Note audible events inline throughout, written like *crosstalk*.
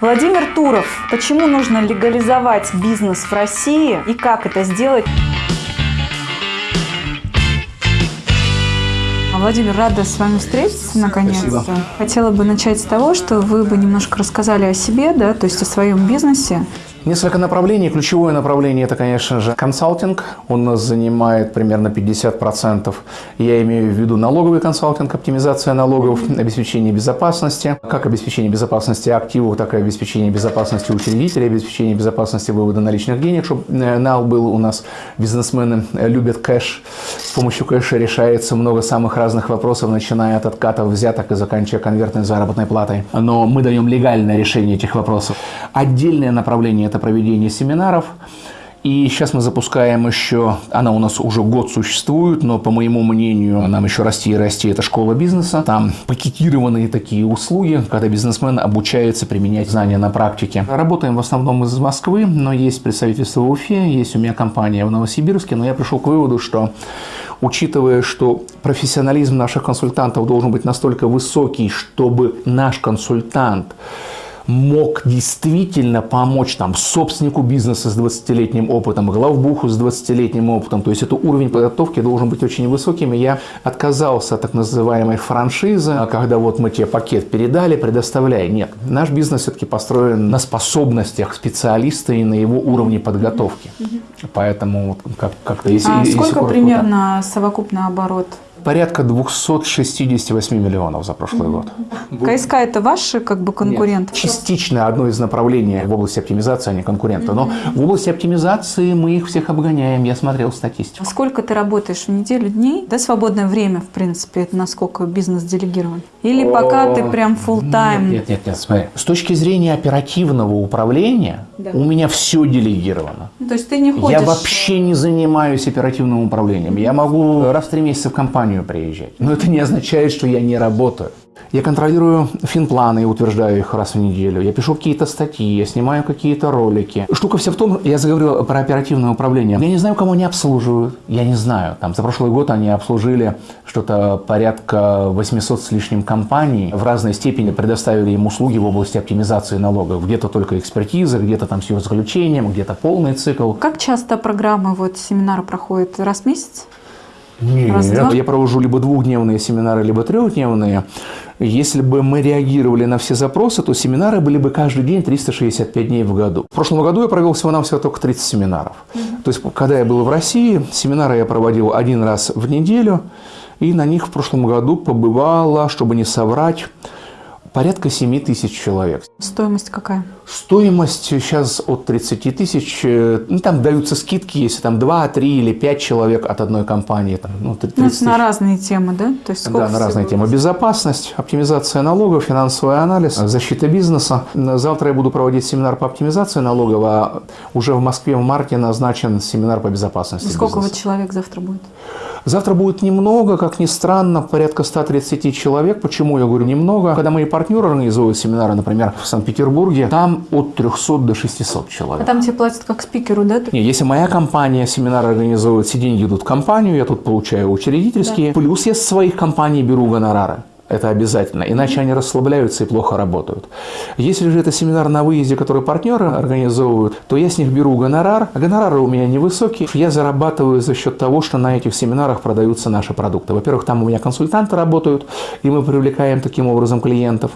Владимир Туров, почему нужно легализовать бизнес в России и как это сделать? Владимир, рада с вами встретиться наконец-то. Хотела бы начать с того, что вы бы немножко рассказали о себе, да, то есть о своем бизнесе. Несколько направлений. Ключевое направление – это, конечно же, консалтинг. Он нас занимает примерно 50%. Я имею в виду налоговый консалтинг, оптимизация налогов, обеспечение безопасности. Как обеспечение безопасности активов, так и обеспечение безопасности учредителей, обеспечение безопасности вывода наличных денег, чтобы э, нал был у нас. Бизнесмены любят кэш. С помощью кэша решается много самых разных вопросов, начиная от откатов взяток и заканчивая конвертной заработной платой. Но мы даем легальное решение этих вопросов. Отдельное направление это проведение семинаров. И сейчас мы запускаем еще, она у нас уже год существует, но по моему мнению, нам еще расти и расти, это школа бизнеса. Там пакетированные такие услуги, когда бизнесмен обучается применять знания на практике. Работаем в основном из Москвы, но есть представительство в Уфе, есть у меня компания в Новосибирске, но я пришел к выводу, что учитывая, что профессионализм наших консультантов должен быть настолько высокий, чтобы наш консультант мог действительно помочь там, собственнику бизнеса с 20-летним опытом, главбуху с 20-летним опытом. То есть это уровень подготовки должен быть очень высоким. И я отказался от так называемой франшизы, когда вот мы тебе пакет передали, предоставляй. Нет, наш бизнес все-таки построен на способностях специалиста и на его уровне подготовки. Поэтому как- как-то если... А если сколько коротко, примерно совокупный оборот? Порядка 268 миллионов за прошлый год. КСК это ваши как бы конкуренты? Частично одно из направлений в области оптимизации, а не конкурента. Но в области оптимизации мы их всех обгоняем. Я смотрел статистику. Сколько ты работаешь в неделю дней? Да, свободное время, в принципе, это насколько бизнес делегирован? Или пока ты прям full тайм Нет, нет, нет, смотри. С точки зрения оперативного управления у меня все делегировано. То есть ты не ходишь? Я вообще не занимаюсь оперативным управлением. Я могу раз в три месяца в компанию приезжать. Но это не означает, что я не работаю. Я контролирую финпланы и утверждаю их раз в неделю. Я пишу какие-то статьи, я снимаю какие-то ролики. Штука вся в том, я заговорил про оперативное управление. Я не знаю, кому они обслуживают. Я не знаю. Там за прошлый год они обслужили что-то порядка 800 с лишним компаний. В разной степени предоставили им услуги в области оптимизации налогов. Где-то только экспертиза, где-то там с ее заключением, где-то полный цикл. Как часто программы, вот семинары проходят? Раз в месяц? Нет, Раз в два? я провожу либо двухдневные семинары, либо трехдневные. Если бы мы реагировали на все запросы, то семинары были бы каждый день 365 дней в году. В прошлом году я провел всего-навсего только 30 семинаров. То есть, когда я был в России, семинары я проводил один раз в неделю, и на них в прошлом году побывало, чтобы не соврать, порядка 7 тысяч человек. Стоимость какая? Стоимость сейчас от 30 тысяч, э, ну, там даются скидки, если там 2, 3 или 5 человек от одной компании. Там, ну, 30 Ну, это на разные темы, да? То есть Да, на разные темы. Безопасность, оптимизация налогов, финансовый анализ, защита бизнеса. Завтра я буду проводить семинар по оптимизации налогов, а уже в Москве в марте назначен семинар по безопасности Сколько вот бизнеса. человек завтра будет? Завтра будет немного, как ни странно, порядка 130 человек. Почему я говорю немного? Когда мои партнеры организуют семинары, например, в Санкт-Петербурге, там от 300 до 600 А человек. там тебе платят как спикеру, да? Не, если моя компания семинар организует, все деньги идут в компанию, я тут получаю учредительские, плюс я с своих компаний беру гонорары. Это обязательно, иначе они расслабляются и плохо работают. Если же это семинар на выезде, который партнеры организовывают, то я с них беру гонорар. Гонорары у меня невысокие. Я зарабатываю за счет того, что на этих семинарах продаются наши продукты. Во-первых, там у меня консультанты работают, и мы привлекаем таким образом клиентов.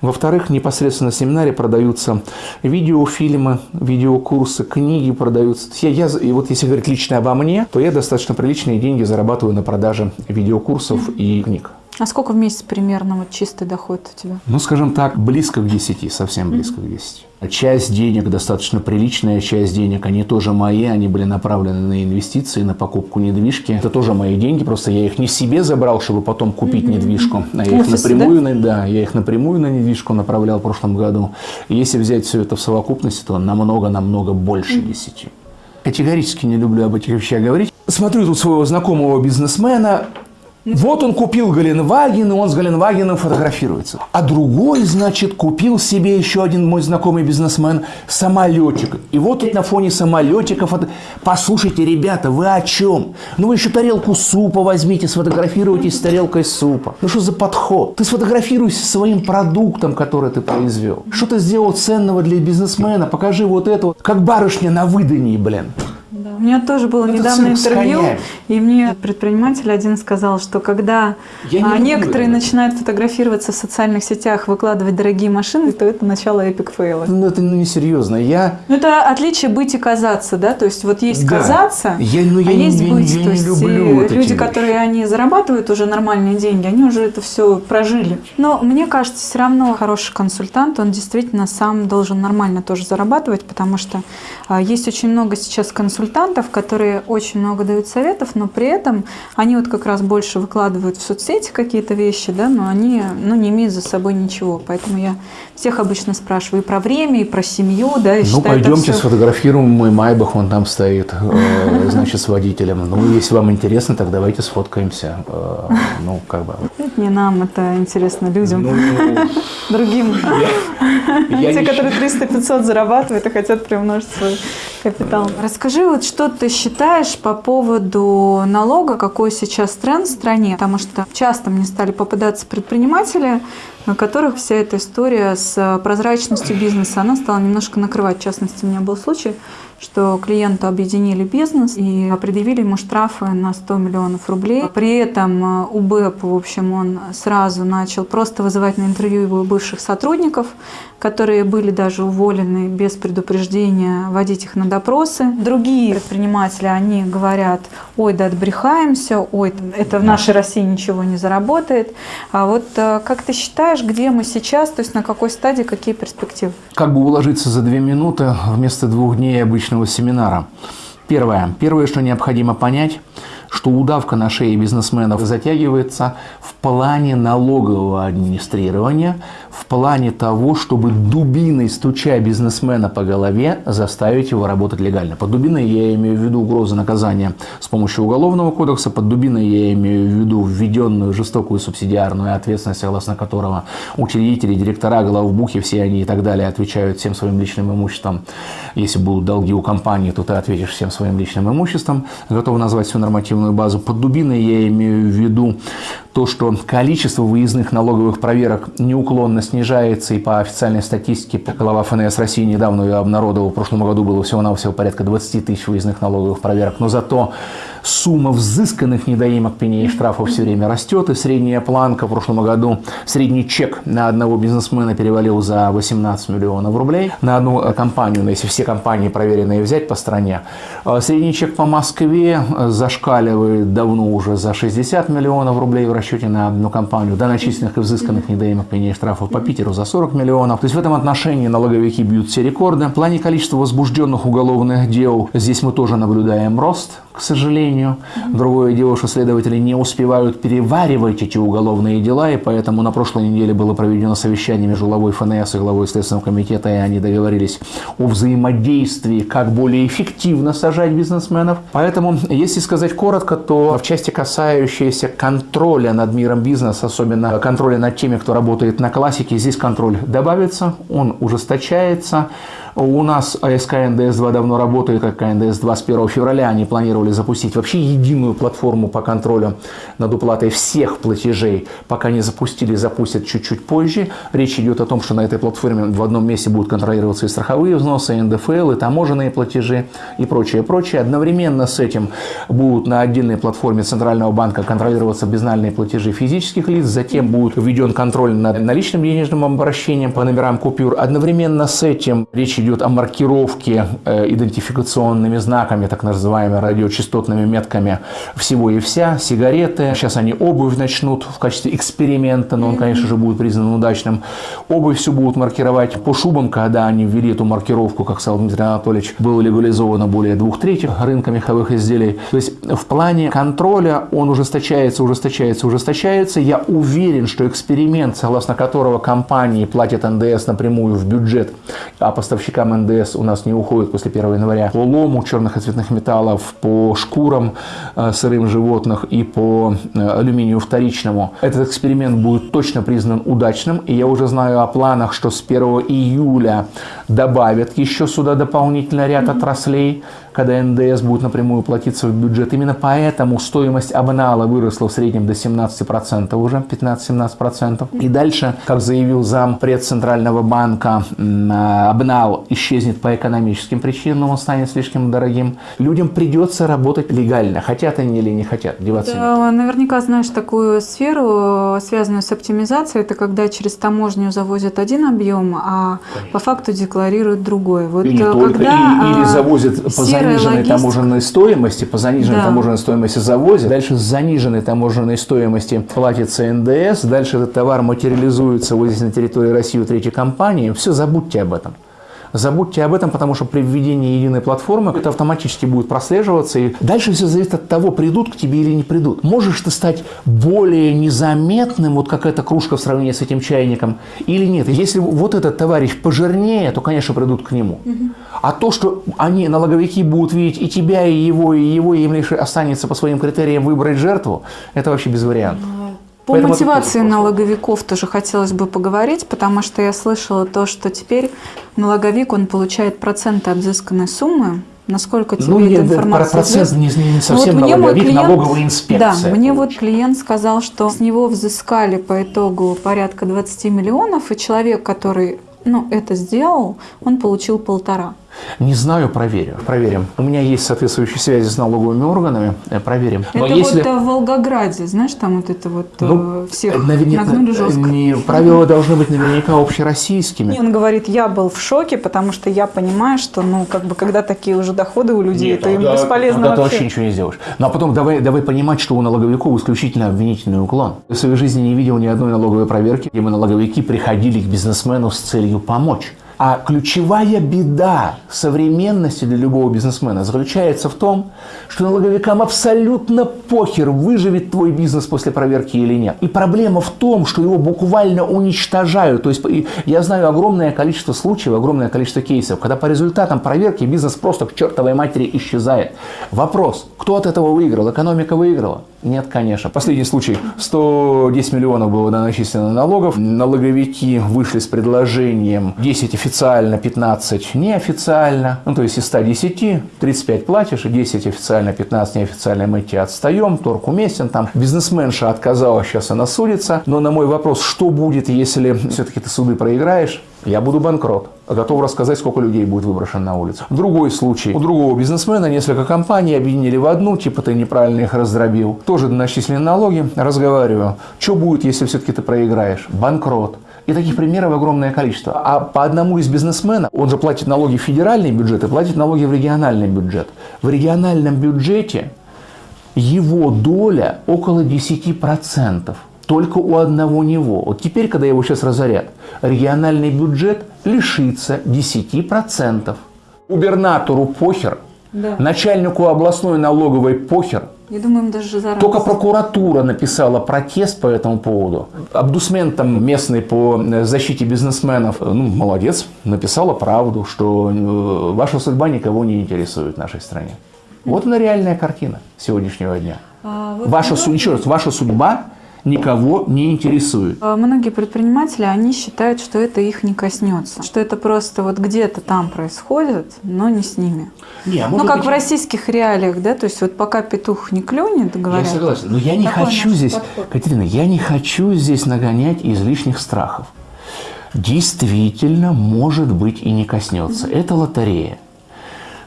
Во-вторых, непосредственно на семинаре продаются видеофильмы, видеокурсы, книги продаются. Я, я, и вот если говорить лично обо мне, то я достаточно приличные деньги зарабатываю на продаже видеокурсов и книг. А сколько в месяц примерно вот чистый доход у тебя? Ну, скажем так, близко к 10, совсем близко к 10. Часть денег, достаточно приличная часть денег, они тоже мои, они были направлены на инвестиции, на покупку недвижки. Это тоже мои деньги, просто я их не себе забрал, чтобы потом купить недвижку, а я их напрямую, на, да, я их напрямую на недвижку направлял в прошлом году. И если взять все это в совокупности, то намного-намного больше 10. Категорически не люблю об этих вещах говорить. Смотрю тут своего знакомого бизнесмена, Вот он купил Галенваген, и он с Галенвагеном фотографируется. А другой, значит, купил себе еще один мой знакомый бизнесмен самолетик. И вот тут на фоне самолетика фото... Послушайте, ребята, вы о чем? Ну вы еще тарелку супа возьмите, сфотографируйтесь с тарелкой супа. Ну что за подход? Ты сфотографируйся своим продуктом, который ты произвел. Что ты сделал ценного для бизнесмена? Покажи вот это, как барышня на выдании, блин. У меня тоже было Это недавно интервью, и мне предприниматель один сказал, что когда Я а, некоторые это. начинают фотографироваться в социальных сетях, выкладывать дорогие машины, то это начало эпик фейла. Ну это ну, несерьезно. Я Ну, это отличие быть и казаться, да, то есть вот есть Да. казаться, Я- ну, я а есть я не- быть, я то не есть люблю вот люди, вещи. которые они зарабатывают уже нормальные деньги, они уже это все прожили. Но мне кажется, все равно хороший консультант, он действительно сам должен нормально тоже зарабатывать, потому что а, есть очень много сейчас консультантов, которые очень много дают советов, но при этом они вот как раз больше выкладывают в соцсети какие-то вещи, да, но они ну, не имеют за собой ничего. Поэтому я всех обычно спрашиваю и про время, и про семью, да, и Ну, пойдемте всё- сфотографируем мой Майбах, он там стоит, э, *laughs* значит, с водителем. Ну, если вам интересно, так давайте сфоткаемся. Э, Ну, как бы. Это не нам, это интересно людям, Ну, *laughs* другим. я *laughs* Те, не которые 300-500 зарабатывают и хотят приумножить свой капитал. Расскажи, вот что ты считаешь по поводу налога, какой сейчас тренд в стране? Потому что часто мне стали попадаться предприниматели, у которых вся эта история с прозрачностью бизнеса, она стала немножко накрывать. В частности, у меня был случай, что клиенту объединили бизнес и предъявили ему штрафы на 100 миллионов рублей. При этом э, УБЭП, в общем, он сразу начал просто вызывать на интервью его бывших сотрудников, которые были даже уволены без предупреждения, водить их на допросы. Другие предприниматели, они говорят, ой, да отбрехаемся, ой, это в нашей России ничего не заработает. А вот э, как ты считаешь, где мы сейчас, то есть на какой стадии, какие перспективы? Как бы уложиться за две минуты вместо двух дней обычного семинара? Первое. Первое, что необходимо понять, что удавка на шее бизнесменов затягивается в плане налогового администрирования, в плане того, чтобы дубиной, стуча бизнесмена по голове, заставить его работать легально. Под дубиной я имею в виду угрозы наказания с помощью Уголовного кодекса, под дубиной я имею в виду введенную жестокую субсидиарную ответственность, согласно которого учредители, директора, главбухи, все они и так далее отвечают всем своим личным имуществом. Если будут долги у компании, то ты ответишь всем своим личным имуществом. Готов назвать всю нормативную базу. Под дубиной. Я имею в виду то, что количество выездных налоговых проверок неуклонно снижается, и по официальной статистике глава ФНС России недавно ее обнародовал, в прошлом году было всего-навсего порядка 20 тысяч выездных налоговых проверок, но зато сумма взысканных недоимок пеней и штрафов все время растет, и средняя планка в прошлом году, средний чек на одного бизнесмена перевалил за 18 миллионов рублей, на одну э, компанию, ну, если все компании проверенные взять по стране. Э, Средний чек по Москве э, зашкаливает давно уже за 60 миллионов рублей в расчете на одну компанию, до начисленных и взысканных недоимок пеней и штрафов по Питеру за 40 миллионов. То есть в этом отношении налоговики бьют все рекорды. В плане количества возбужденных уголовных дел здесь мы тоже наблюдаем рост, к сожалению. Другое дело, что следователи не успевают переваривать эти уголовные дела, и поэтому на прошлой неделе было проведено совещание между главой ФНС и главой Следственного комитета, и они договорились о взаимодействии, как более эффективно сажать бизнесменов. Поэтому, если сказать коротко, то в части, касающейся контроля над миром бизнеса, особенно контроля над теми, кто работает на классике, здесь контроль добавится, он ужесточается. У нас АСК НДС-2 давно работает, как КНДС-2 с 1 февраля. Они планировали запустить вообще единую платформу по контролю над уплатой всех платежей. Пока не запустили, запустят чуть-чуть позже. Речь идет о том, что на этой платформе в одном месте будут контролироваться и страховые взносы, и НДФЛ, и таможенные платежи, и прочее, прочее. Одновременно с этим будут на отдельной платформе Центрального банка контролироваться безнальные платежи физических лиц. Затем будет введен контроль над наличным денежным обращением по номерам купюр. Одновременно с этим речь идет о маркировке э, идентификационными знаками, так называемыми радиочастотными метками всего и вся, сигареты. Сейчас они обувь начнут в качестве эксперимента, но он, конечно же, будет признан удачным. Обувь все будут маркировать по шубам, когда они ввели эту маркировку, как сказал Дмитрий Анатольевич, было легализовано более двух третьих рынка меховых изделий. То есть в плане контроля он ужесточается, ужесточается, ужесточается. Я уверен, что эксперимент, согласно которого компании платят НДС напрямую в бюджет, а поставщики поставщикам НДС у нас не уходит после 1 января, по лому черных и цветных металлов, по шкурам э, сырым животных и по э, алюминию вторичному. Этот эксперимент будет точно признан удачным, и я уже знаю о планах, что с 1 июля добавят еще сюда дополнительно ряд отраслей, когда НДС будет напрямую платиться в бюджет. Именно поэтому стоимость обнала выросла в среднем до 17% уже, 15-17%. И дальше, как заявил зам пред Центрального банка, обнал исчезнет по экономическим причинам, он станет слишком дорогим. Людям придется работать легально, хотят они или не хотят, деваться да, Наверняка знаешь такую сферу, связанную с оптимизацией, это когда через таможню завозят один объем, а Конечно. по факту декларируют другой. Вот или, когда, только, или, или а, завозят по заниженной логистика. таможенной стоимости, по заниженной да. таможенной стоимости завозят, дальше с заниженной таможенной стоимости платится НДС, дальше этот товар материализуется вот здесь на территории России у третьей компании. Все, забудьте об этом. Забудьте об этом, потому что при введении единой платформы это автоматически будет прослеживаться. И дальше все зависит от того, придут к тебе или не придут. Можешь ты стать более незаметным, вот как эта кружка в сравнении с этим чайником, или нет. Если вот этот товарищ пожирнее, то, конечно, придут к нему. А то, что они, налоговики, будут видеть и тебя, и его, и его, и им лишь останется по своим критериям выбрать жертву, это вообще без вариантов. По Поэтому мотивации налоговиков тоже хотелось бы поговорить, потому что я слышала то, что теперь налоговик, он получает проценты от взысканной суммы, Насколько тебе ну, эта информация процесс не, не совсем ну, вот налоговик, клиент, налоговая инспекция. Да, мне вот клиент сказал, что с него взыскали по итогу порядка 20 миллионов, и человек, который ну, это сделал, он получил полтора. Не знаю, проверю. Проверим. У меня есть соответствующие связи с налоговыми органами. Э, проверим. Но это если... вот в Волгограде, знаешь, там вот это вот э, ну, всех наверняка, нагнули жестко. Не, правила должны быть наверняка общероссийскими. Он говорит, я был в шоке, потому что я понимаю, что, ну, как бы, когда такие уже доходы у людей, Нет, то им да, бесполезно тогда вообще. ты вообще ничего не сделаешь. Ну, а потом давай, давай понимать, что у налоговиков исключительно обвинительный уклон. Я в своей жизни не видел ни одной налоговой проверки, где мы налоговики приходили к бизнесмену с целью помочь. А ключевая беда современности для любого бизнесмена заключается в том, что налоговикам абсолютно похер, выживет твой бизнес после проверки или нет. И проблема в том, что его буквально уничтожают. То есть я знаю огромное количество случаев, огромное количество кейсов, когда по результатам проверки бизнес просто к чертовой матери исчезает. Вопрос, кто от этого выиграл? Экономика выиграла? Нет, конечно. Последний случай. 110 миллионов было начислено налогов. Налоговики вышли с предложением 10 официально, 15 неофициально. Ну, то есть из 110 35 платишь, и 10 официально, 15 неофициально мы тебе отстаем, торг уместен там. Бизнесменша отказалась, сейчас она судится. Но на мой вопрос, что будет, если все-таки ты суды проиграешь, я буду банкрот, готов рассказать, сколько людей будет выброшено на улицу. Другой случай. У другого бизнесмена несколько компаний объединили в одну, типа ты неправильно их раздробил. Тоже начислены налоги. Разговариваю. Что будет, если все-таки ты проиграешь? Банкрот. И таких примеров огромное количество. А по одному из бизнесмена, он же платит налоги в федеральный бюджет и платит налоги в региональный бюджет. В региональном бюджете его доля около 10% только у одного него. Вот теперь, когда его сейчас разорят, региональный бюджет лишится 10%. Губернатору похер, да. начальнику областной налоговой похер. Я думаю, им даже заранее. Только прокуратура написала протест по этому поводу. Абдусмен там местный по защите бизнесменов, ну, молодец, написала правду, что э, ваша судьба никого не интересует в нашей стране. Вот она реальная картина сегодняшнего дня. А, вот ваша, еще раз, ваша судьба никого не интересует. А многие предприниматели, они считают, что это их не коснется, что это просто вот где-то там происходит, но не с ними. Не, а ну, как быть... в российских реалиях, да, то есть вот пока петух не клюнет, говорят. Я согласен, но я не хочу здесь, подход. Катерина, я не хочу здесь нагонять излишних страхов. Действительно, может быть, и не коснется. Mm -hmm. Это лотерея.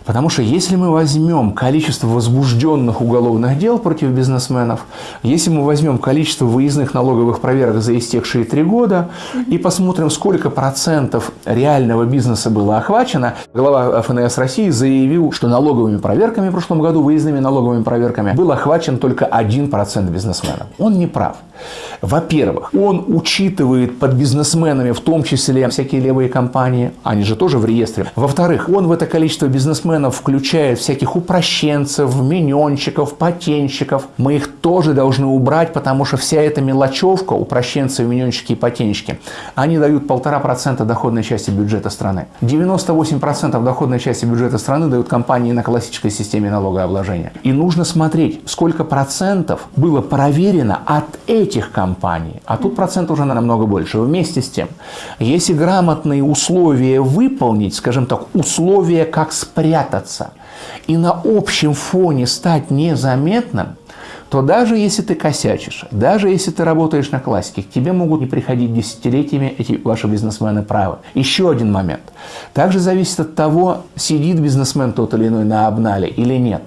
Потому что если мы возьмем количество возбужденных уголовных дел против бизнесменов, если мы возьмем количество выездных налоговых проверок за истекшие три года и посмотрим, сколько процентов реального бизнеса было охвачено, глава ФНС России заявил, что налоговыми проверками в прошлом году, выездными налоговыми проверками, был охвачен только 1% бизнесменов. Он не прав. Во-первых, он учитывает под бизнесменами в том числе всякие левые компании, они же тоже в реестре. Во-вторых, он в это количество бизнесменов бизнесменов включает всяких упрощенцев, миньончиков, патенщиков. Мы их тоже должны убрать, потому что вся эта мелочевка, упрощенцы, миньончики и патенщики, они дают полтора процента доходной части бюджета страны. 98% доходной части бюджета страны дают компании на классической системе налогообложения. И нужно смотреть, сколько процентов было проверено от этих компаний. А тут процент уже намного больше. Вместе с тем, если грамотные условия выполнить, скажем так, условия, как спрятаться, и на общем фоне стать незаметным, то даже если ты косячишь, даже если ты работаешь на классике, к тебе могут не приходить десятилетиями эти ваши бизнесмены правы. Еще один момент. Также зависит от того, сидит бизнесмен тот или иной на обнале или нет.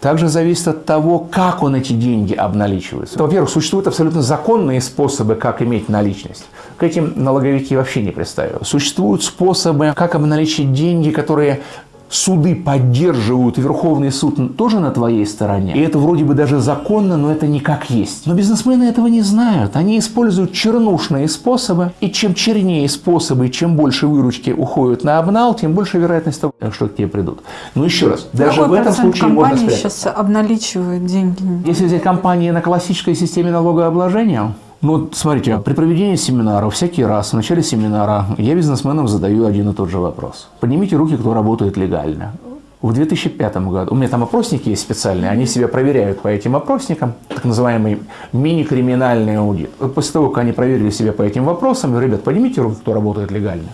Также зависит от того, как он эти деньги обналичивает. Во-первых, существуют абсолютно законные способы, как иметь наличность. К этим налоговики вообще не пристают. Существуют способы, как обналичить деньги, которые суды поддерживают, Верховный суд тоже на твоей стороне. И это вроде бы даже законно, но это не как есть. Но бизнесмены этого не знают. Они используют чернушные способы. И чем чернее способы, чем больше выручки уходят на обнал, тем больше вероятность того, что к тебе придут. Но еще раз, даже Какой в этом случае можно спрятаться. сейчас обналичивает деньги? Если взять компании на классической системе налогообложения, ну, смотрите, при проведении семинара всякий раз в начале семинара я бизнесменам задаю один и тот же вопрос. Поднимите руки, кто работает легально. В 2005 году, у меня там опросники есть специальные, они себя проверяют по этим опросникам, так называемый мини-криминальный аудит. После того, как они проверили себя по этим вопросам, ребят, поднимите руки, кто работает легально.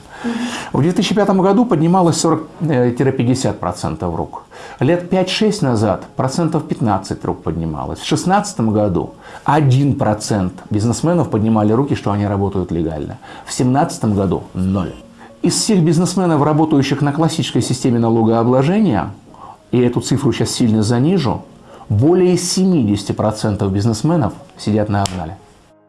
В 2005 году поднималось 40-50% э, рук. Лет 5-6 назад процентов 15 рук поднималось. В 2016 году 1% бизнесменов поднимали руки, что они работают легально. В 2017 году – ноль. Из всех бизнесменов, работающих на классической системе налогообложения, и эту цифру сейчас сильно занижу, более 70% бизнесменов сидят на обнале.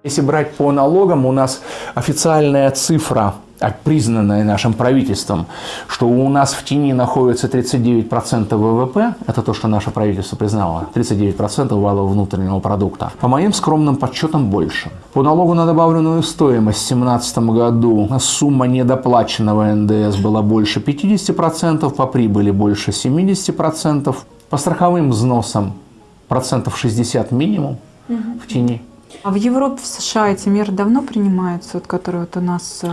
Если брать по налогам, у нас официальная цифра а признанное нашим правительством, что у нас в тени находится 39% ВВП, это то, что наше правительство признало, 39% валового внутреннего продукта. По моим скромным подсчетам больше. По налогу на добавленную стоимость в 2017 году сумма недоплаченного НДС была больше 50%, по прибыли больше 70%, по страховым взносам процентов 60 минимум в тени. А в Европе, в США эти меры давно принимаются, вот, которые вот у нас... Э...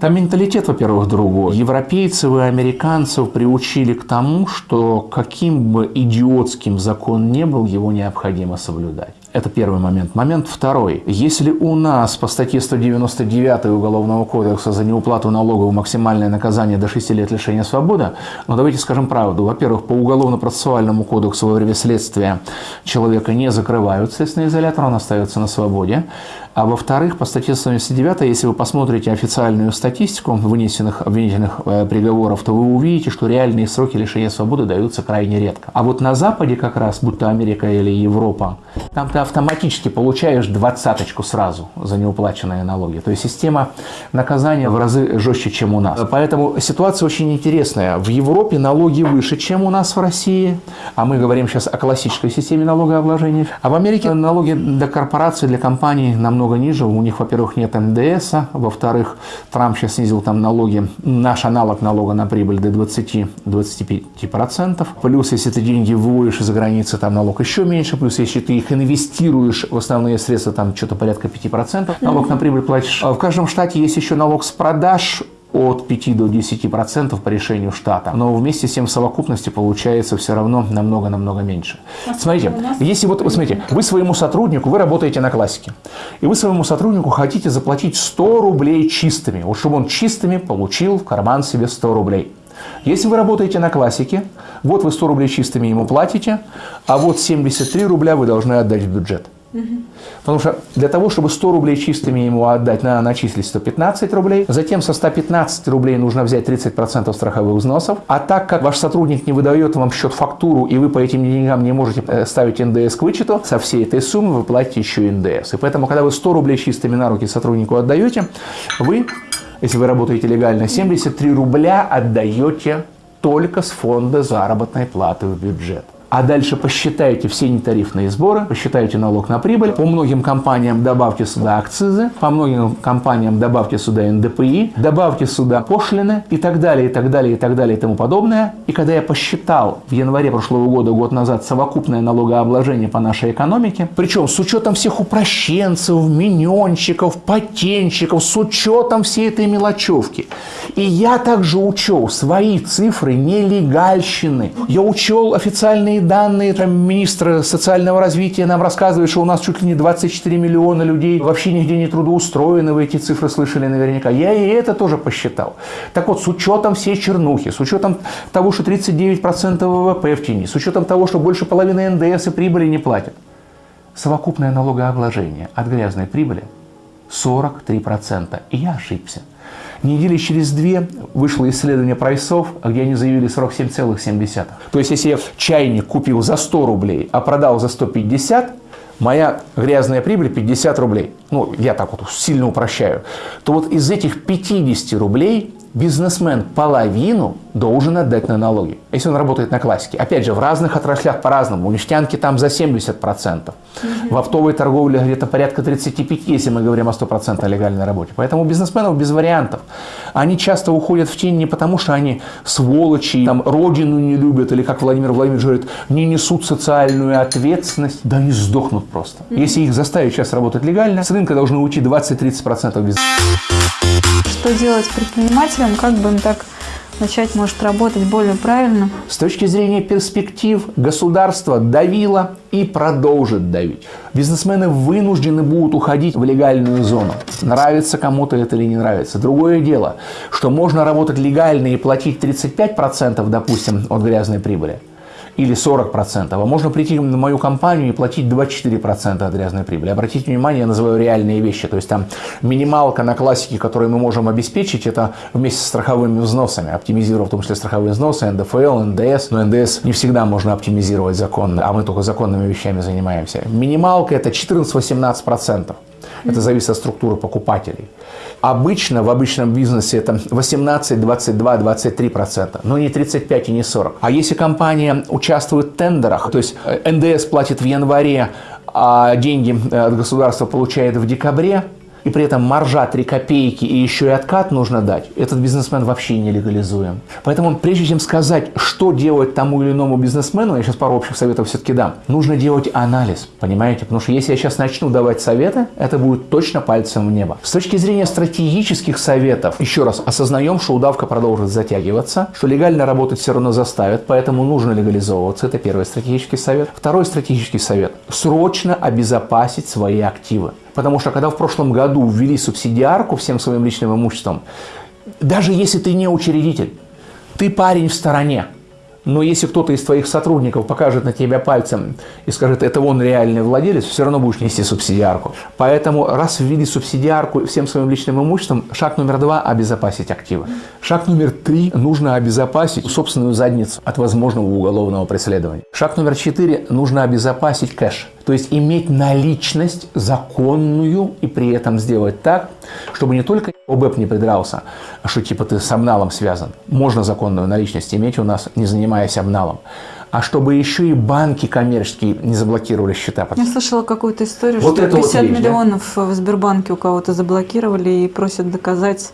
Там менталитет, во-первых, другой. Европейцев и американцев приучили к тому, что каким бы идиотским закон не был, его необходимо соблюдать. Это первый момент. Момент второй. Если у нас по статье 199 Уголовного кодекса за неуплату налогов максимальное наказание до 6 лет лишения свободы, ну давайте скажем правду. Во-первых, по Уголовно-процессуальному кодексу во время следствия человека не закрывают следственный изолятор, он остается на свободе. А во-вторых, по статье 179, если вы посмотрите официальную статистику вынесенных обвинительных э, приговоров, то вы увидите, что реальные сроки лишения свободы даются крайне редко. А вот на Западе как раз, будь то Америка или Европа, там ты автоматически получаешь двадцаточку сразу за неуплаченные налоги. То есть система наказания в разы жестче, чем у нас. Поэтому ситуация очень интересная. В Европе налоги выше, чем у нас в России, а мы говорим сейчас о классической системе налогообложения. А в Америке налоги для корпораций, для компаний намного намного ниже. У них, во-первых, нет НДС, во-вторых, Трамп сейчас снизил там налоги, наш аналог налога на прибыль до 20-25%. Плюс, если ты деньги выводишь из-за границы, там налог еще меньше. Плюс, если ты их инвестируешь в основные средства, там что-то порядка 5%, налог на прибыль платишь. А в каждом штате есть еще налог с продаж от 5 до 10% по решению штата. Но вместе с тем в совокупности получается все равно намного-намного меньше. Смотрите, если вот, вот смотрите, вы своему сотруднику, вы работаете на классике, и вы своему сотруднику хотите заплатить 100 рублей чистыми, вот чтобы он чистыми получил в карман себе 100 рублей. Если вы работаете на классике, вот вы 100 рублей чистыми ему платите, а вот 73 рубля вы должны отдать в бюджет. Потому что для того, чтобы 100 рублей чистыми ему отдать, надо начислить 115 рублей. Затем со 115 рублей нужно взять 30% страховых взносов. А так как ваш сотрудник не выдает вам счет-фактуру, и вы по этим деньгам не можете э, ставить НДС к вычету, со всей этой суммы вы платите еще НДС. И поэтому, когда вы 100 рублей чистыми на руки сотруднику отдаете, вы, если вы работаете легально, 73 рубля отдаете только с фонда заработной платы в бюджет. А дальше посчитайте все нетарифные сборы, посчитайте налог на прибыль, по многим компаниям добавьте сюда акцизы, по многим компаниям добавьте сюда НДПИ, добавьте сюда пошлины и так далее, и так далее, и так далее, и тому подобное. И когда я посчитал в январе прошлого года, год назад, совокупное налогообложение по нашей экономике, причем с учетом всех упрощенцев, миньончиков, патентчиков, с учетом всей этой мелочевки. И я также учел свои цифры нелегальщины. Я учел официальные данные, там министр социального развития нам рассказывает, что у нас чуть ли не 24 миллиона людей вообще нигде не трудоустроены, вы эти цифры слышали наверняка. Я и это тоже посчитал. Так вот, с учетом всей чернухи, с учетом того, что 39% ВВП в тени, с учетом того, что больше половины НДС и прибыли не платят, совокупное налогообложение от грязной прибыли 43%. И я ошибся. Недели через две вышло исследование прайсов, где они заявили 47,7. То есть, если я чайник купил за 100 рублей, а продал за 150, моя грязная прибыль 50 рублей. Ну, я так вот сильно упрощаю. То вот из этих 50 рублей бизнесмен половину должен отдать на налоги, если он работает на классике. Опять же, в разных отраслях по-разному. У нефтянки там за 70%. Угу. В оптовой торговле где-то порядка 35%, если мы говорим о 100% легальной работе. Поэтому бизнесменов без вариантов. Они часто уходят в тень не потому, что они сволочи, там, родину не любят, или, как Владимир Владимирович говорит, не несут социальную ответственность. Да они сдохнут просто. Если их заставить сейчас работать легально, с рынка должны уйти 20-30% бизнеса что делать предпринимателям, как бы им так начать, может, работать более правильно? С точки зрения перспектив государство давило и продолжит давить. Бизнесмены вынуждены будут уходить в легальную зону. Нравится кому-то это или не нравится. Другое дело, что можно работать легально и платить 35%, допустим, от грязной прибыли – или 40%, а можно прийти на мою компанию и платить 24% от грязной прибыли. Обратите внимание, я называю реальные вещи, то есть там минималка на классике, которую мы можем обеспечить, это вместе с страховыми взносами, оптимизировав в том числе страховые взносы, НДФЛ, НДС, но НДС не всегда можно оптимизировать законно, а мы только законными вещами занимаемся. Минималка это 14-18%. Это зависит от структуры покупателей. Обычно в обычном бизнесе это 18, 22, 23 процента, но не 35 и не 40. А если компания участвует в тендерах, то есть э, НДС платит в январе, а деньги э, от государства получает в декабре, и при этом маржа 3 копейки и еще и откат нужно дать, этот бизнесмен вообще не легализуем. Поэтому прежде чем сказать, что делать тому или иному бизнесмену, я сейчас пару общих советов все-таки дам, нужно делать анализ, понимаете? Потому что если я сейчас начну давать советы, это будет точно пальцем в небо. С точки зрения стратегических советов, еще раз, осознаем, что удавка продолжит затягиваться, что легально работать все равно заставят, поэтому нужно легализовываться. Это первый стратегический совет. Второй стратегический совет. Срочно обезопасить свои активы. Потому что когда в прошлом году ввели субсидиарку всем своим личным имуществом, даже если ты не учредитель, ты парень в стороне, но если кто-то из твоих сотрудников покажет на тебя пальцем и скажет, это он реальный владелец, все равно будешь нести субсидиарку. Поэтому раз ввели субсидиарку всем своим личным имуществом, шаг номер два – обезопасить активы. Шаг номер три – нужно обезопасить собственную задницу от возможного уголовного преследования. Шаг номер четыре – нужно обезопасить кэш. То есть иметь наличность законную и при этом сделать так, чтобы не только ОБЭП не придрался, а что типа ты с обналом связан. Можно законную наличность иметь у нас, не занимаясь обналом. А чтобы еще и банки коммерческие не заблокировали счета. Я слышала какую-то историю, вот что 50 вот вещь, миллионов да? в Сбербанке у кого-то заблокировали и просят доказать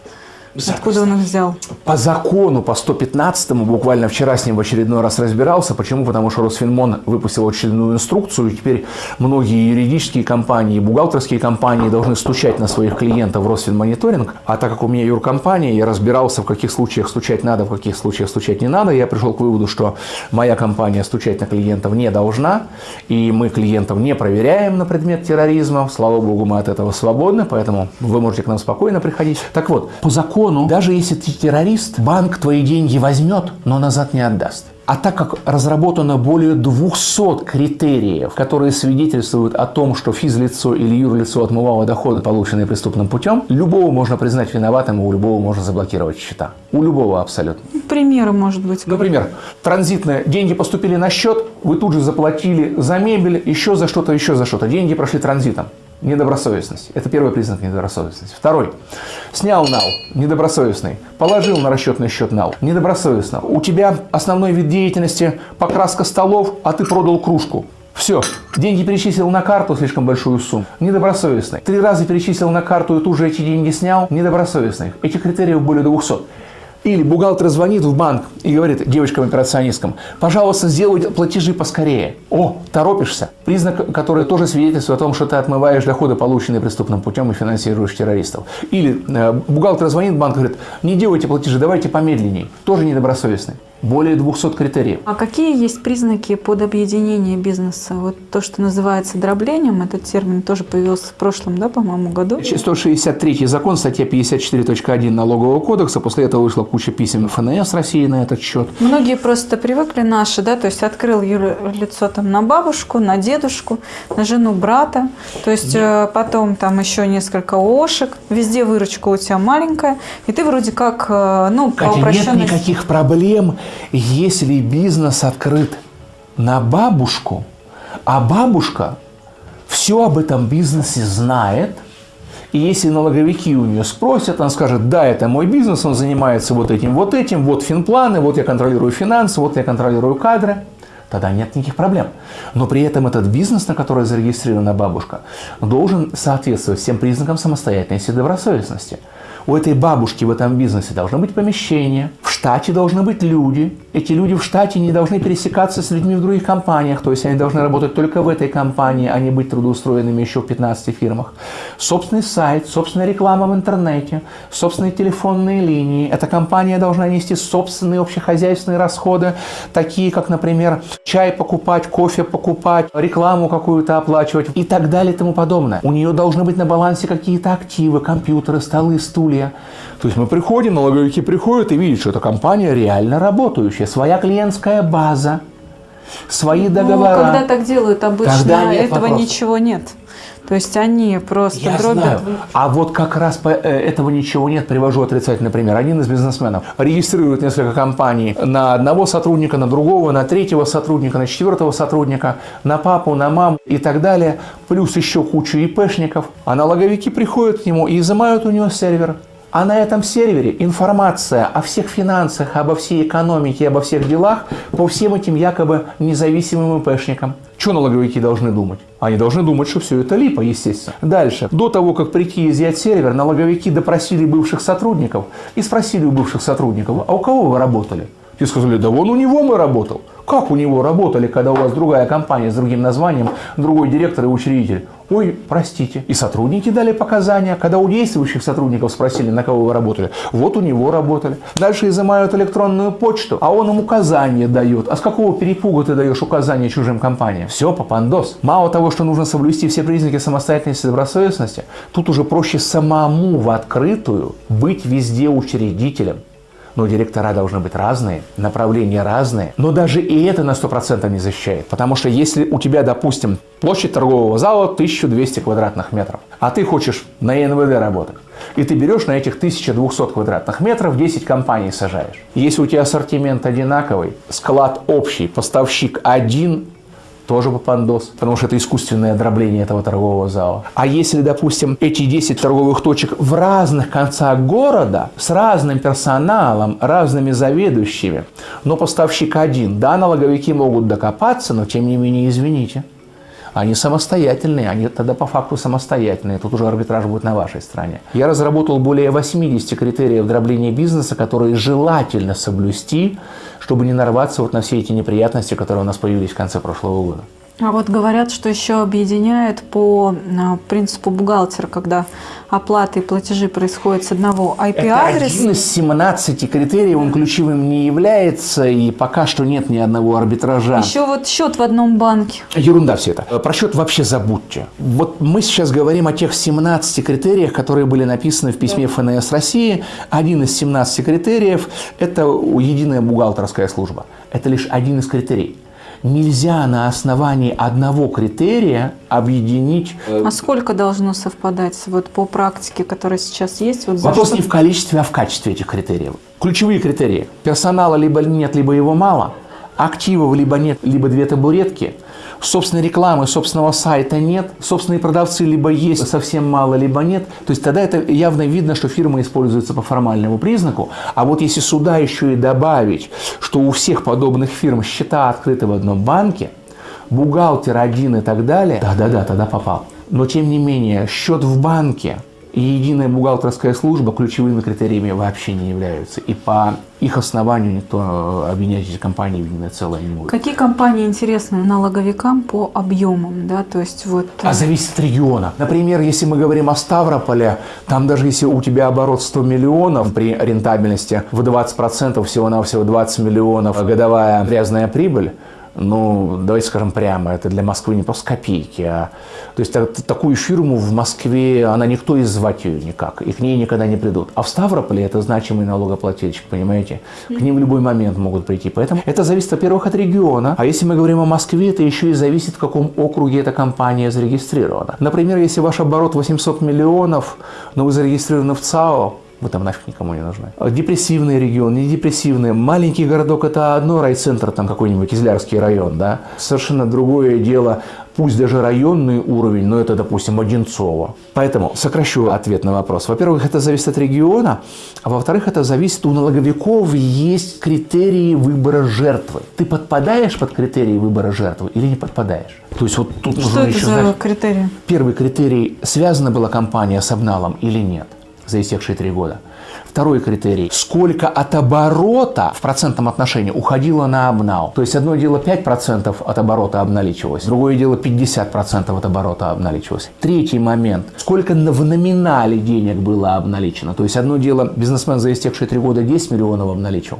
Откуда он их взял? По закону, по 115-му, буквально вчера с ним в очередной раз разбирался. Почему? Потому что Росфинмон выпустил очередную инструкцию, и теперь многие юридические компании, бухгалтерские компании должны стучать на своих клиентов в Росфинмониторинг. А так как у меня юркомпания, я разбирался, в каких случаях стучать надо, в каких случаях стучать не надо, я пришел к выводу, что моя компания стучать на клиентов не должна, и мы клиентов не проверяем на предмет терроризма. Слава богу, мы от этого свободны, поэтому вы можете к нам спокойно приходить. Так вот, по закону закону, даже если ты террорист, банк твои деньги возьмет, но назад не отдаст. А так как разработано более 200 критериев, которые свидетельствуют о том, что физлицо или юрлицо отмывало доходы, полученные преступным путем, любого можно признать виноватым, и у любого можно заблокировать счета. У любого абсолютно. Примеры, может быть. Например, транзитные деньги поступили на счет, вы тут же заплатили за мебель, еще за что-то, еще за что-то. Деньги прошли транзитом. Недобросовестность. Это первый признак недобросовестности. Второй. Снял нал. Недобросовестный. Положил на расчетный счет нал. Недобросовестно. У тебя основной вид деятельности покраска столов, а ты продал кружку. Все. Деньги перечислил на карту, слишком большую сумму. Недобросовестный. Три раза перечислил на карту и тут же эти деньги снял. Недобросовестный. Этих критериев более 200. Или бухгалтер звонит в банк и говорит девочкам-операционисткам, пожалуйста, сделай платежи поскорее. О, торопишься. Признак, который тоже свидетельствует о том, что ты отмываешь доходы, полученные преступным путем и финансируешь террористов. Или э, бухгалтер звонит в банк и говорит, не делайте платежи, давайте помедленнее. Тоже недобросовестный более 200 критериев. А какие есть признаки под объединение бизнеса? Вот то, что называется дроблением, этот термин тоже появился в прошлом, да, по-моему, году? 163 закон, статья 54.1 налогового кодекса. После этого вышла куча писем ФНС России на этот счет. Многие просто привыкли наши, да, то есть открыл лицо там на бабушку, на дедушку, на жену брата, то есть Нет. Э, потом там еще несколько ошек, везде выручка у тебя маленькая, и ты вроде как, э, ну, Катя, по упрощенности... нет никаких проблем если бизнес открыт на бабушку, а бабушка все об этом бизнесе знает, и если налоговики у нее спросят, она скажет, да, это мой бизнес, он занимается вот этим, вот этим, вот финпланы, вот я контролирую финансы, вот я контролирую кадры, тогда нет никаких проблем. Но при этом этот бизнес, на который зарегистрирована бабушка, должен соответствовать всем признакам самостоятельности и добросовестности. У этой бабушки в этом бизнесе должно быть помещение, в штате должны быть люди. Эти люди в штате не должны пересекаться с людьми в других компаниях, то есть они должны работать только в этой компании, а не быть трудоустроенными еще в 15 фирмах. Собственный сайт, собственная реклама в интернете, собственные телефонные линии. Эта компания должна нести собственные общехозяйственные расходы, такие как, например, чай покупать, кофе покупать, рекламу какую-то оплачивать и так далее и тому подобное. У нее должны быть на балансе какие-то активы, компьютеры, столы, стулья, налоговые. То есть мы приходим, налоговики приходят и видят, что эта компания реально работающая, своя клиентская база, свои договора. Ну, когда так делают обычно, этого вопросов. ничего нет. То есть они просто Я дробят. Знаю. А вот как раз по э, этого ничего нет. Привожу отрицательный пример. Один из бизнесменов регистрирует несколько компаний на одного сотрудника, на другого, на третьего сотрудника, на четвертого сотрудника, на папу, на маму и так далее. Плюс еще кучу ИПшников. А налоговики приходят к нему и изымают у него сервер. А на этом сервере информация о всех финансах, обо всей экономике, обо всех делах по всем этим якобы независимым ИПшникам. Что налоговики должны думать? Они должны думать, что все это липа, естественно. Дальше. До того, как прийти изъять сервер, налоговики допросили бывших сотрудников и спросили у бывших сотрудников, а у кого вы работали? Те сказали, да вон у него мы работал. Как у него работали, когда у вас другая компания с другим названием, другой директор и учредитель? Ой, простите. И сотрудники дали показания. Когда у действующих сотрудников спросили, на кого вы работали, вот у него работали. Дальше изымают электронную почту, а он им указания дает. А с какого перепуга ты даешь указания чужим компаниям? Все, попандос. Мало того, что нужно соблюсти все признаки самостоятельности и добросовестности, тут уже проще самому в открытую быть везде учредителем но директора должны быть разные, направления разные. Но даже и это на 100% не защищает. Потому что если у тебя, допустим, площадь торгового зала 1200 квадратных метров, а ты хочешь на НВД работать, и ты берешь на этих 1200 квадратных метров 10 компаний сажаешь. Если у тебя ассортимент одинаковый, склад общий, поставщик один, тоже попандос, потому что это искусственное дробление этого торгового зала. А если, допустим, эти 10 торговых точек в разных концах города, с разным персоналом, разными заведующими, но поставщик один, да, налоговики могут докопаться, но тем не менее, извините, они самостоятельные, они тогда по факту самостоятельные. Тут уже арбитраж будет на вашей стороне. Я разработал более 80 критериев дробления бизнеса, которые желательно соблюсти, чтобы не нарваться вот на все эти неприятности, которые у нас появились в конце прошлого года. А вот говорят, что еще объединяет по а, принципу бухгалтера, когда оплаты и платежи происходят с одного IP-адреса. Это один из 17 критериев, он ключевым не является, и пока что нет ни одного арбитража. Еще вот счет в одном банке. Ерунда все это. Про счет вообще забудьте. Вот мы сейчас говорим о тех 17 критериях, которые были написаны в письме ФНС России. Один из 17 критериев – это единая бухгалтерская служба. Это лишь один из критерий нельзя на основании одного критерия объединить. Э, а сколько должно совпадать вот по практике, которая сейчас есть? Вот Вопрос не в количестве, а в качестве этих критериев. Ключевые критерии. Персонала либо нет, либо его мало. Активов либо нет, либо две табуретки. собственной рекламы, собственного сайта нет, собственные продавцы либо есть совсем мало, либо нет, то есть тогда это явно видно, что фирма используется по формальному признаку. А вот если сюда еще и добавить, что у всех подобных фирм счета открыты в одном банке, бухгалтер один и так далее, да-да-да, тогда попал. Но тем не менее, счет в банке и единая бухгалтерская служба ключевыми критериями вообще не являются. И по их основанию никто э, объединять эти компании в единое целое не будет. Какие компании интересны налоговикам по объемам? Да? То есть вот... А зависит от региона. Например, если мы говорим о Ставрополе, там даже если у тебя оборот 100 миллионов при рентабельности в 20%, всего-навсего 20 миллионов годовая грязная прибыль, ну, давайте скажем прямо, это для Москвы не просто копейки. А, то есть так, такую фирму в Москве, она никто и звать ее никак, и к ней никогда не придут. А в Ставрополе это значимый налогоплательщик, понимаете? К ним в любой момент могут прийти. Поэтому это зависит, во-первых, от региона. А если мы говорим о Москве, это еще и зависит, в каком округе эта компания зарегистрирована. Например, если ваш оборот 800 миллионов, но вы зарегистрированы в ЦАО, вы там нафиг никому не нужны. Депрессивный регион, не депрессивный. Маленький городок – это одно, райцентр, там какой-нибудь Кизлярский район, да. Совершенно другое дело, пусть даже районный уровень, но это, допустим, Одинцово. Поэтому сокращу ответ на вопрос. Во-первых, это зависит от региона, а во-вторых, это зависит, у налоговиков есть критерии выбора жертвы. Ты подпадаешь под критерии выбора жертвы или не подпадаешь? То есть вот тут Что нужно это еще за знать, критерии? Первый критерий – связана была компания с обналом или нет за истекшие три года. Второй критерий – сколько от оборота в процентном отношении уходило на обнал. То есть одно дело 5% от оборота обналичивалось, другое дело 50% от оборота обналичивалось. Третий момент – сколько в номинале денег было обналичено. То есть одно дело бизнесмен за истекшие три года 10 миллионов обналичил,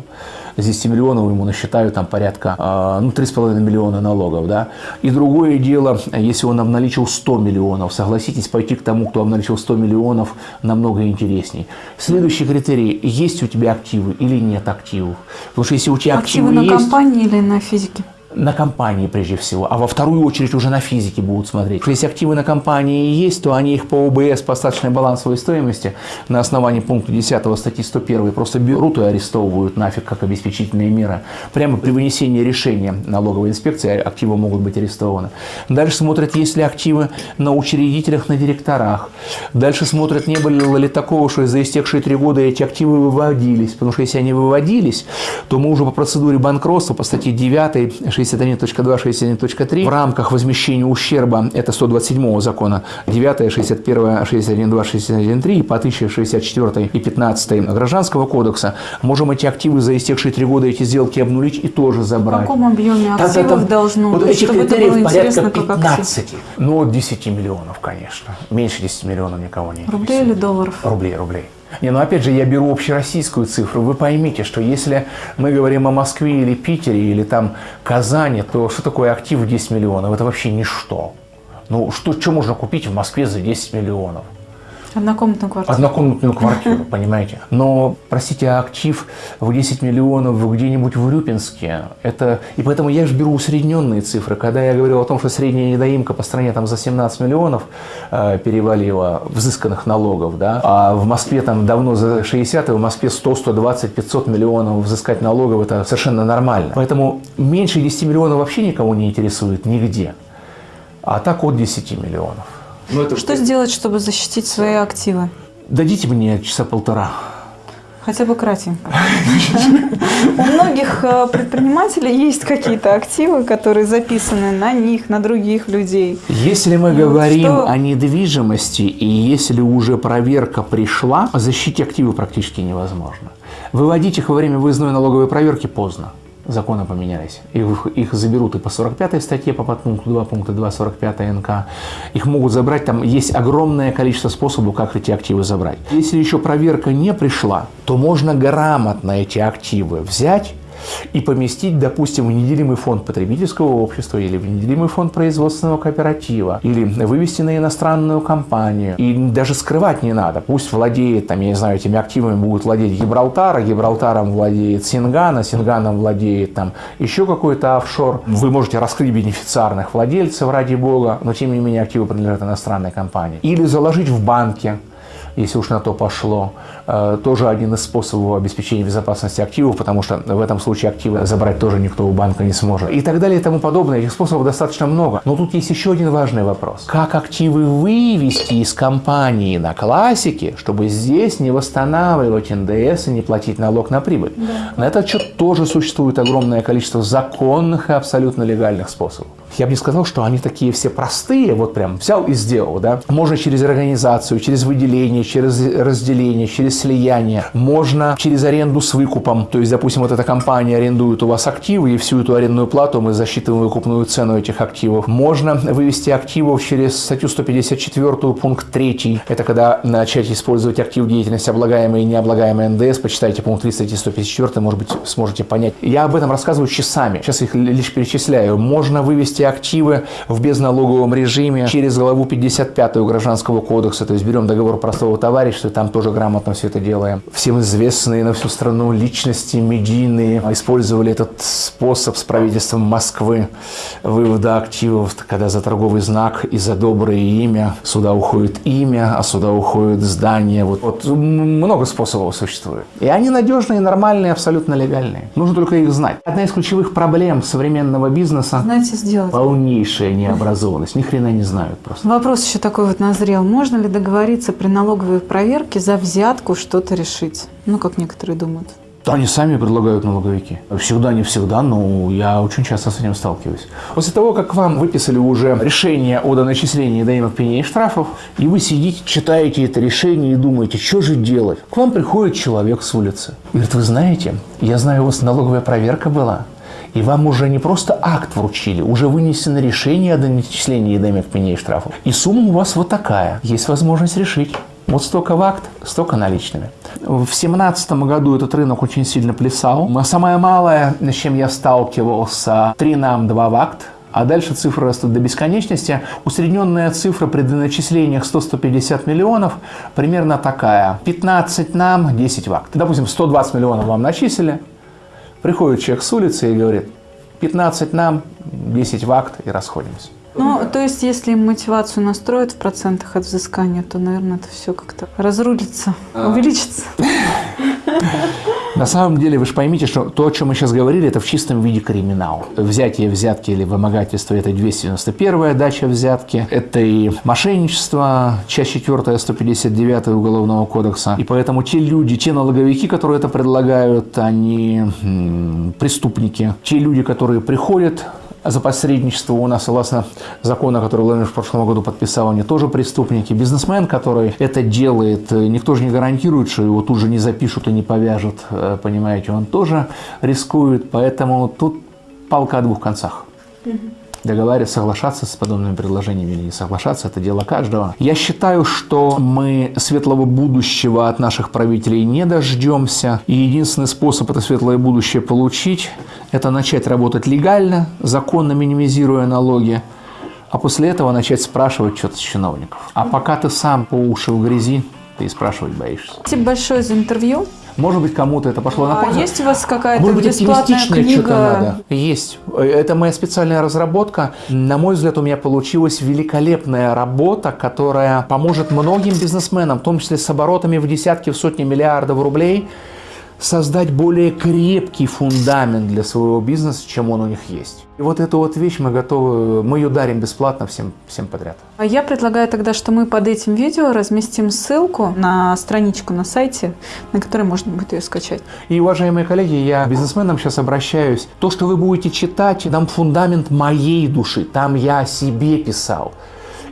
с 10 миллионов ему насчитают там порядка э, ну, 3,5 миллиона налогов. Да? И другое дело, если он обналичил 100 миллионов. Согласитесь, пойти к тому, кто обналичил 100 миллионов, намного интересней. Следующий критерий, есть у тебя активы или нет активов. Потому что если у тебя активы, активы на есть, компании или на физике? На компании прежде всего, а во вторую очередь уже на физике будут смотреть. Если активы на компании есть, то они их по ОБС, по остаточной балансовой стоимости на основании пункта 10 статьи 101 просто берут и арестовывают нафиг как обеспечительные меры. Прямо при вынесении решения налоговой инспекции активы могут быть арестованы. Дальше смотрят, есть ли активы на учредителях, на директорах. Дальше смотрят, не было ли такого, что за истекшие три года эти активы выводились. Потому что если они выводились, то мы уже по процедуре банкротства, по статье 9, 61.2, 61.3 в рамках возмещения ущерба, это 127 закона, 9, 61, 61.2, 61.3 и по 1064 и 15 Гражданского кодекса, можем эти активы за истекшие три года эти сделки обнулить и тоже забрать. В каком объеме активов там, должно вот быть, этих чтобы это было порядка 15. Ну, от 10 миллионов, конечно. Меньше 10 миллионов никого не Рублей или долларов? Рублей, рублей. Не, ну опять же, я беру общероссийскую цифру. Вы поймите, что если мы говорим о Москве или Питере, или там Казани, то что такое актив в 10 миллионов? Это вообще ничто. Ну, что, что можно купить в Москве за 10 миллионов? Однокомнатную квартиру. Однокомнатную *laughs* квартиру, понимаете. Но, простите, актив в 10 миллионов где-нибудь в Урюпинске, это... И поэтому я же беру усредненные цифры. Когда я говорил о том, что средняя недоимка по стране там за 17 миллионов э, перевалила взысканных налогов, да, а в Москве там давно за 60, и в Москве 100, 120, 500 миллионов взыскать налогов, это совершенно нормально. Поэтому меньше 10 миллионов вообще никого не интересует нигде. А так от 10 миллионов. Ну, это... Что сделать, чтобы защитить свои активы? Дадите мне часа полтора. Хотя бы кратенько. У многих э, предпринимателей есть какие-то активы, которые записаны на них, на других людей. Если мы говорим о недвижимости, и если уже проверка пришла, защитить активы практически невозможно. Выводить их во время выездной налоговой проверки поздно законы поменялись. Их, их заберут и по 45 статье, по подпункту 2 пункта 2, 45 НК. Их могут забрать, там есть огромное количество способов, как эти активы забрать. Если еще проверка не пришла, то можно грамотно эти активы взять и поместить, допустим, в неделимый фонд потребительского общества или в неделимый фонд производственного кооператива, или вывести на иностранную компанию. И даже скрывать не надо. Пусть владеет, там, я не знаю, этими активами будет владеть Гибралтар, а Гибралтаром владеет Сингана, Синганом владеет там еще какой-то офшор. Вы можете раскрыть бенефициарных владельцев, ради бога, но тем не менее активы принадлежат иностранной компании. Или заложить в банке, если уж на то пошло. Э, тоже один из способов обеспечения безопасности активов, потому что в этом случае активы забрать тоже никто у банка не сможет. И так далее и тому подобное. Этих способов достаточно много. Но тут есть еще один важный вопрос. Как активы вывести из компании на классике, чтобы здесь не восстанавливать НДС и не платить налог на прибыль? Да. На этот счет тоже существует огромное количество законных и абсолютно легальных способов. Я бы не сказал, что они такие все простые, вот прям взял и сделал, да. Можно через организацию, через выделение, через разделение, через слияние. Можно через аренду с выкупом. То есть, допустим, вот эта компания арендует у вас активы, и всю эту арендную плату мы засчитываем выкупную цену этих активов. Можно вывести активов через статью 154 пункт 3. Это когда начать использовать актив деятельности, облагаемые и необлагаемые НДС. Почитайте пункт 3 статьи 154, может быть, сможете понять. Я об этом рассказываю часами. Сейчас их лишь перечисляю. Можно вывести активы в безналоговом режиме через главу 55 Гражданского кодекса. То есть берем договор простого товарищества, там тоже грамотно все это делаем. Всем известные на всю страну личности медийные использовали этот способ с правительством Москвы вывода активов, когда за торговый знак и за доброе имя сюда уходит имя, а сюда уходит здание. Вот, вот много способов существует. И они надежные, нормальные, абсолютно легальные. Нужно только их знать. Одна из ключевых проблем современного бизнеса Знаете, сделать. полнейшая необразованность. Ни хрена не знают просто. Вопрос еще такой вот назрел. Можно ли договориться при налоговой проверке за взятку что-то решить? Ну, как некоторые думают. Они сами предлагают налоговики. Всегда, не всегда, но я очень часто с этим сталкиваюсь. После того, как вам выписали уже решение о доначислении доимок пеней и штрафов, и вы сидите, читаете это решение и думаете, что же делать? К вам приходит человек с улицы. И говорит, вы знаете, я знаю, у вас налоговая проверка была, и вам уже не просто акт вручили, уже вынесено решение о доначислении доимок пеней и штрафов. И сумма у вас вот такая. Есть возможность решить. Вот столько в акт, столько наличными. В 2017 году этот рынок очень сильно плясал. Самое малое, с чем я сталкивался, 3 нам, 2 в акт. А дальше цифры растут до бесконечности. Усредненная цифра при доначислениях 100-150 миллионов примерно такая. 15 нам, 10 в акт. Допустим, 120 миллионов вам начислили. Приходит человек с улицы и говорит, 15 нам, 10 в акт и расходимся. Ну, то есть, если мотивацию настроить в процентах от взыскания, то, наверное, это все как-то разрулится, а. увеличится. На самом деле, вы же поймите, что то, о чем мы сейчас говорили, это в чистом виде криминал. Взятие взятки или вымогательство – это 291-я дача взятки, это и мошенничество, часть 4 159 Уголовного кодекса. И поэтому те люди, те налоговики, которые это предлагают, они преступники. Те люди, которые приходят за посредничество у нас, согласно закону, который Владимир в прошлом году подписал, они тоже преступники. Бизнесмен, который это делает, никто же не гарантирует, что его тут же не запишут и не повяжут, э, понимаете, он тоже рискует, поэтому тут палка о двух концах. Договариваться, соглашаться с подобными предложениями или не соглашаться, это дело каждого. Я считаю, что мы светлого будущего от наших правителей не дождемся. И единственный способ это светлое будущее получить, это начать работать легально, законно минимизируя налоги, а после этого начать спрашивать что-то с чиновников. А пока ты сам по уши в грязи, ты и спрашивать боишься. Спасибо большое за интервью. Может быть, кому-то это пошло а на пользу. есть у вас какая-то Может быть, бесплатная книга? надо. Есть. Это моя специальная разработка. На мой взгляд, у меня получилась великолепная работа, которая поможет многим бизнесменам, в том числе с оборотами в десятки, в сотни миллиардов рублей, создать более крепкий фундамент для своего бизнеса, чем он у них есть. И вот эту вот вещь мы готовы, мы ее дарим бесплатно всем, всем подряд. А я предлагаю тогда, что мы под этим видео разместим ссылку на страничку на сайте, на которой можно будет ее скачать. И, уважаемые коллеги, я бизнесменам сейчас обращаюсь. То, что вы будете читать, там фундамент моей души, там я о себе писал.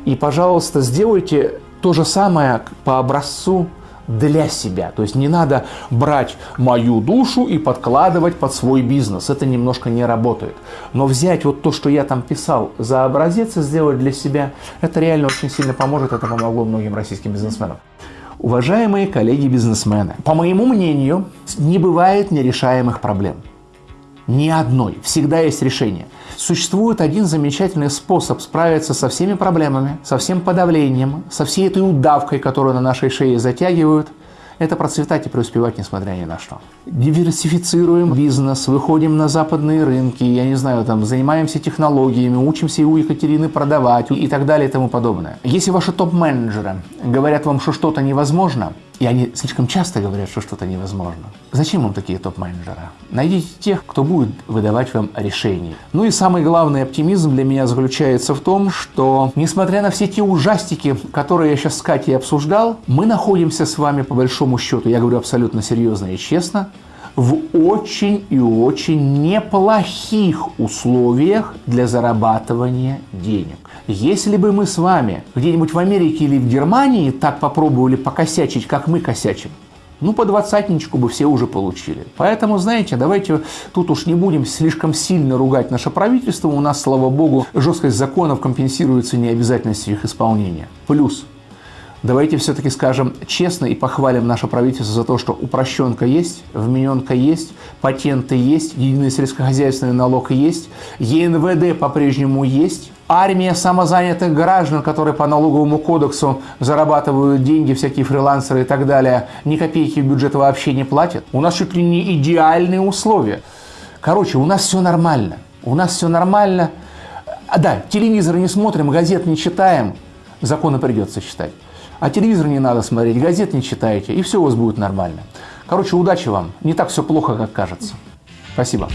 И, пожалуйста, сделайте то же самое по образцу для себя. То есть не надо брать мою душу и подкладывать под свой бизнес. Это немножко не работает. Но взять вот то, что я там писал за образец и сделать для себя, это реально очень сильно поможет. Это помогло многим российским бизнесменам. Уважаемые коллеги-бизнесмены, по моему мнению, не бывает нерешаемых проблем. Ни одной. Всегда есть решение. Существует один замечательный способ справиться со всеми проблемами, со всем подавлением, со всей этой удавкой, которую на нашей шее затягивают. Это процветать и преуспевать, несмотря ни на что. Диверсифицируем бизнес, выходим на западные рынки, я не знаю, там, занимаемся технологиями, учимся у Екатерины продавать и так далее и тому подобное. Если ваши топ-менеджеры говорят вам, что что-то невозможно, и они слишком часто говорят, что что-то невозможно. Зачем вам такие топ-менеджеры? Найдите тех, кто будет выдавать вам решения. Ну и самый главный оптимизм для меня заключается в том, что, несмотря на все те ужастики, которые я сейчас с Катей обсуждал, мы находимся с вами, по большому счету, я говорю абсолютно серьезно и честно, в очень и очень неплохих условиях для зарабатывания денег. Если бы мы с вами где-нибудь в Америке или в Германии так попробовали покосячить, как мы косячим, ну, по двадцатничку бы все уже получили. Поэтому, знаете, давайте тут уж не будем слишком сильно ругать наше правительство. У нас, слава богу, жесткость законов компенсируется необязательностью их исполнения. Плюс Давайте все-таки скажем честно и похвалим наше правительство за то, что упрощенка есть, вмененка есть, патенты есть, единый сельскохозяйственный налог есть, ЕНВД по-прежнему есть, армия самозанятых граждан, которые по налоговому кодексу зарабатывают деньги, всякие фрилансеры и так далее, ни копейки в бюджет вообще не платят. У нас чуть ли не идеальные условия. Короче, у нас все нормально. У нас все нормально. А, да, телевизор не смотрим, газет не читаем, законы придется читать. А телевизор не надо смотреть, газет не читаете, и все у вас будет нормально. Короче, удачи вам. Не так все плохо, как кажется. Спасибо.